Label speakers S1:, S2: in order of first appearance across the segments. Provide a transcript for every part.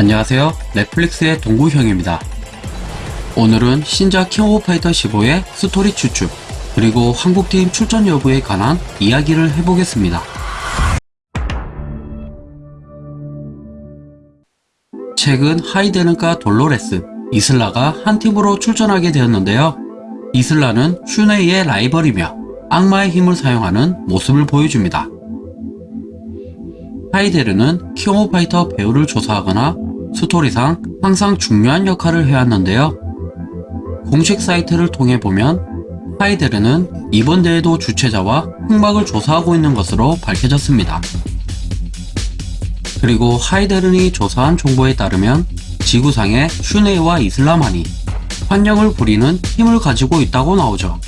S1: 안녕하세요. Netflix의 동구형입니다. 오늘은 신작 King of Fighter 15의 스토리 추측 그리고 한국팀 출전 여부에 관한 이야기를 해보겠습니다. 최근 하이데른과 돌로레스, 이슬라가 한 팀으로 출전하게 되었는데요. 이슬라는 슌에이의 라이벌이며 악마의 힘을 사용하는 모습을 보여줍니다. 하이데른은 King of Fighter 배후를 조사하거나 스토리상 항상 중요한 역할을 해왔는데요. 공식 사이트를 통해 보면 하이데른은 이번 대회도 주최자와 흑막을 조사하고 있는 것으로 밝혀졌습니다. 그리고 하이데른이 조사한 정보에 따르면 지구상의 슌에이와 이슬라만이 환영을 부리는 힘을 가지고 있다고 나오죠.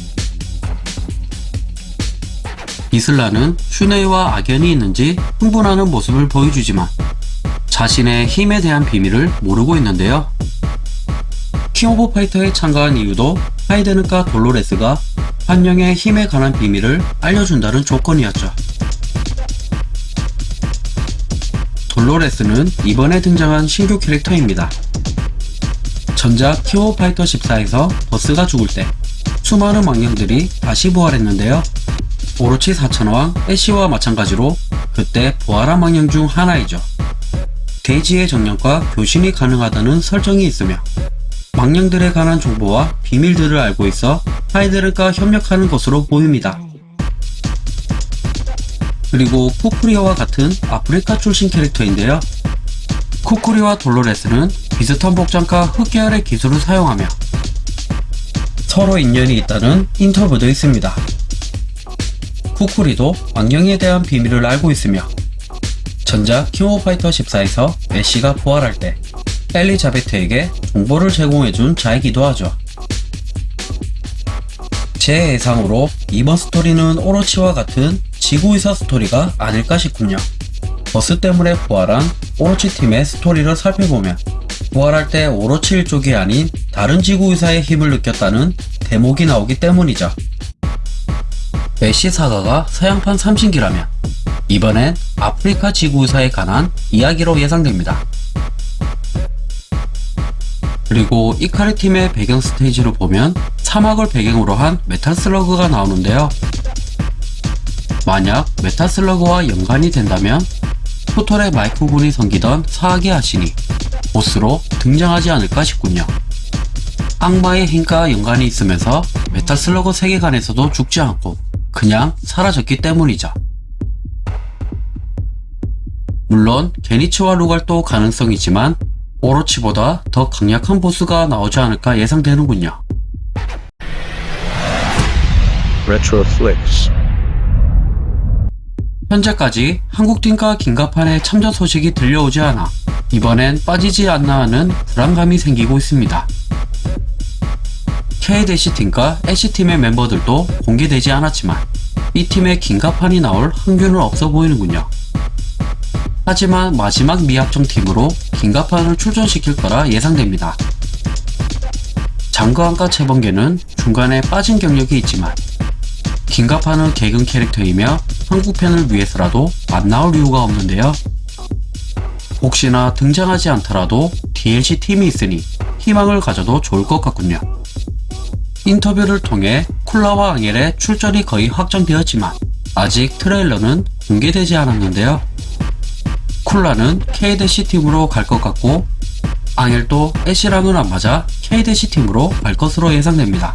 S1: 이슬라는 슌에이와 악연이 있는지 흥분하는 모습을 보여주지만 자신의 힘에 대한 비밀을 모르고 있는데요. King of Fighter에 참가한 이유도 하이데른과 돌로레스가 환영의 힘에 관한 비밀을 알려준다는 조건이었죠. 돌로레스는 이번에 등장한 신규 캐릭터입니다. 전작 King of Fighter 14에서 버스가 죽을 때 수많은 망령들이 다시 부활했는데요. 오로치 사천왕 애쉬와 마찬가지로 그때 부활한 망령 중 하나이죠. 대지의 정령과 교신이 가능하다는 설정이 있으며 망령들에 관한 정보와 비밀들을 알고 있어 하이드르가 협력하는 것으로 보입니다. 그리고 쿠쿠리와 같은 아프리카 출신 캐릭터인데요. 쿠쿠리와 돌로레스는 비슷한 복장과 흙계열의 기술을 사용하며 서로 인연이 있다는 인터뷰도 있습니다. 쿠쿠리도 환영에 대한 비밀을 알고 있으며 전작 King of Fighter 14에서 애쉬가 부활할 때 엘리자베트에게 정보를 제공해준 자이기도 하죠. 제 예상으로 이번 스토리는 오로치와 같은 지구의사 스토리가 아닐까 싶군요. 버스 때문에 부활한 오로치 팀의 스토리를 살펴보면 부활할 때 오로치 일족이 아닌 다른 지구의사의 힘을 느꼈다는 대목이 나오기 때문이죠. 애쉬 사가가 서양판 삼신기라면 이번엔 아프리카 지구의사에 관한 이야기로 예상됩니다. 그리고 이카리 팀의 배경 스테이지를 보면 사막을 배경으로 한 Metal Slug가 나오는데요. 만약 메탈 슬러그와 연관이 된다면 토털의 마이크 군이 섬기던 사악의 아신이 보스로 등장하지 않을까 싶군요. 악마의 힘과 연관이 있으면서 메탈 슬러그 세계관에서도 죽지 않고 그냥 사라졌기 때문이죠. 물론 게니츠와 루갈도 가능성이지만 오로치보다 더 강력한 보스가 나오지 않을까 예상되는군요.
S2: Retroflix.
S1: 현재까지 한국팀과 긴급한의 참전 소식이 들려오지 않아 이번엔 빠지지 않나 하는 불안감이 생기고 있습니다. K-팀과 H팀의 멤버들도 공개되지 않았지만 이 팀의 긴급한이 나올 확률은 없어 보이는군요. 하지만 마지막 미합정 팀으로 긴급한을 출전시킬 거라 예상됩니다. 장거한과 채번개는 중간에 빠진 경력이 있지만 긴급한은 개근 캐릭터이며 한국편을 위해서라도 안 나올 이유가 없는데요. 혹시나 등장하지 않더라도 DLC 팀이 있으니 희망을 가져도 좋을 것 같군요. 인터뷰를 통해 쿨라와 앙헬의 출전이 거의 확정되었지만 아직 트레일러는 공개되지 않았는데요. 쿨라는 K-팀으로 갈 것 같고 앙헬도 안 맞아 K-팀으로 갈 것으로 예상됩니다.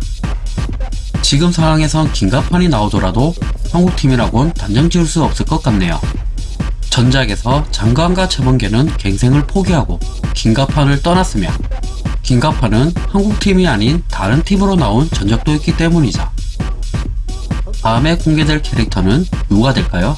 S1: 지금 상황에선 긴급판이 나오더라도 한국팀이라곤 단정 지을 수 없을 것 같네요. 전작에서 장관과 채번개는 갱생을 포기하고 긴급판을 떠났으며 긴급판은 한국팀이 아닌 다른 팀으로 나온 전적도 있기 때문이죠. 다음에 공개될 캐릭터는 누가 될까요?